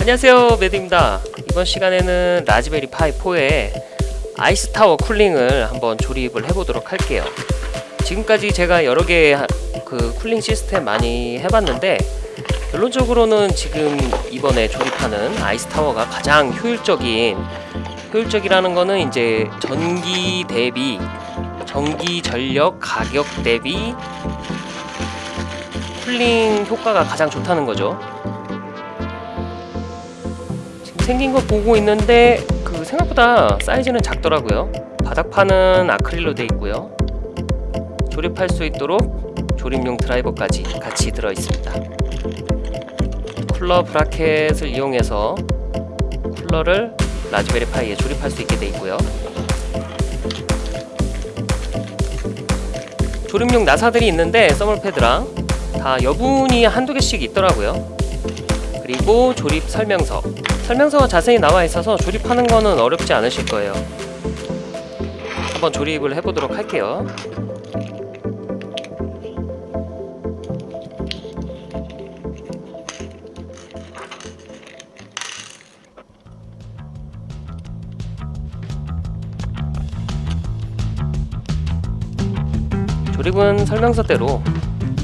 안녕하세요 매드입니다. 이번 시간에는 Raspberry Pi 4의 Ice Tower cooling을 한번 조립을 해보도록 할게요. 지금까지 제가 여러 개의 그 cooling 시스템 많이 해봤는데 결론적으로는 지금 이번에 조립하는 Ice Tower가 가장 효율적인 효율적이라는 거는 이제 전기 대비 전기 전력 가격 대비 쿨링 효과가 가장 좋다는 거죠 생긴 거 보고 있는데 그 생각보다 사이즈는 작더라고요. 바닥판은 아크릴로 되어 있고요. 조립할 수 있도록 조립용 드라이버까지 같이 들어 있습니다. 쿨러 브라켓을 이용해서 쿨러를 라즈베리 파이에 조립할 수 있게 되어 있고요. 조립용 나사들이 있는데 서멀패드랑 다 여분이 한두 개씩 있더라고요. 그리고 조립 설명서 설명서가 자세히 나와 있어서 조립하는 거는 어렵지 않으실 거예요 한번 조립을 해보도록 할게요 조립은 설명서대로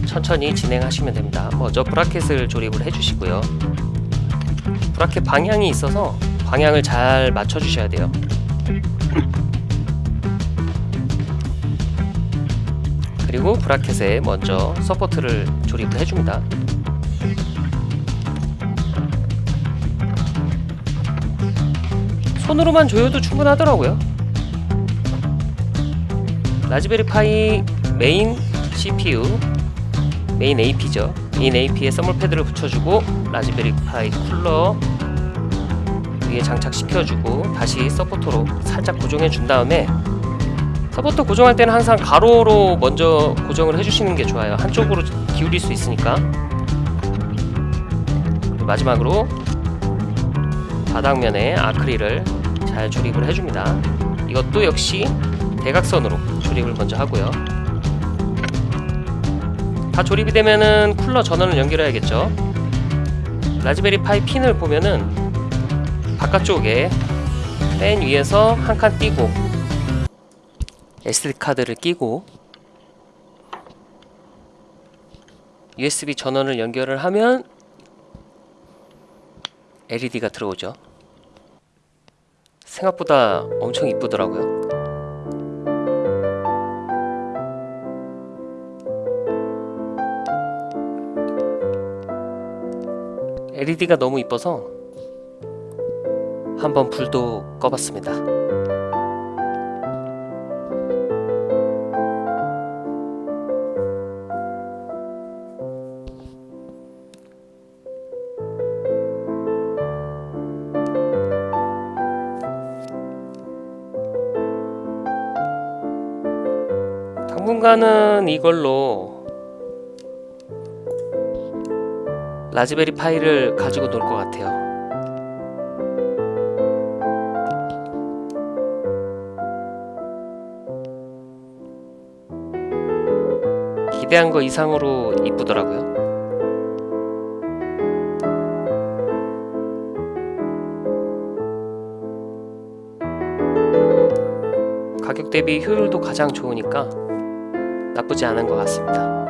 천천히 진행하시면 됩니다. 먼저 bracket을 조립을 해주시고요. bracket 방향이 있어서 방향을 잘 맞춰주셔야 돼요. 그리고 bracket에 먼저 support를 조립을 해줍니다. 손으로만 조여도 충분하더라고요. Raspberry Pi 메인 CPU 메인 AP죠. 메인 AP에 thermal pad를 붙여주고 Raspberry Pi 쿨러 위에 장착시켜주고 다시 supporter로 살짝 고정해 준 다음에 서포터 고정할 때는 항상 가로로 먼저 고정을 해주시는 게 좋아요. 한쪽으로 기울일 수 있으니까. 마지막으로 바닥면에 아크릴을 잘 조립을 해줍니다. 이것도 역시 대각선으로 조립을 먼저 하고요 다 조립이 되면은 쿨러 전원을 연결해야겠죠? 라즈베리 파이 핀을 보면은 바깥쪽에 팬 위에서 한 칸 띄고 SD카드를 끼고 USB 전원을 연결을 하면 LED가 들어오죠. 생각보다 엄청 이쁘더라고요 LED가 너무 이뻐서 한번 불도 꺼봤습니다. 당분간은 이걸로 라즈베리 파이를 가지고 놀 것 같아요. 기대한 거 이상으로 이쁘더라고요. 가격 대비 효율도 가장 좋으니까 나쁘지 않은 것 같습니다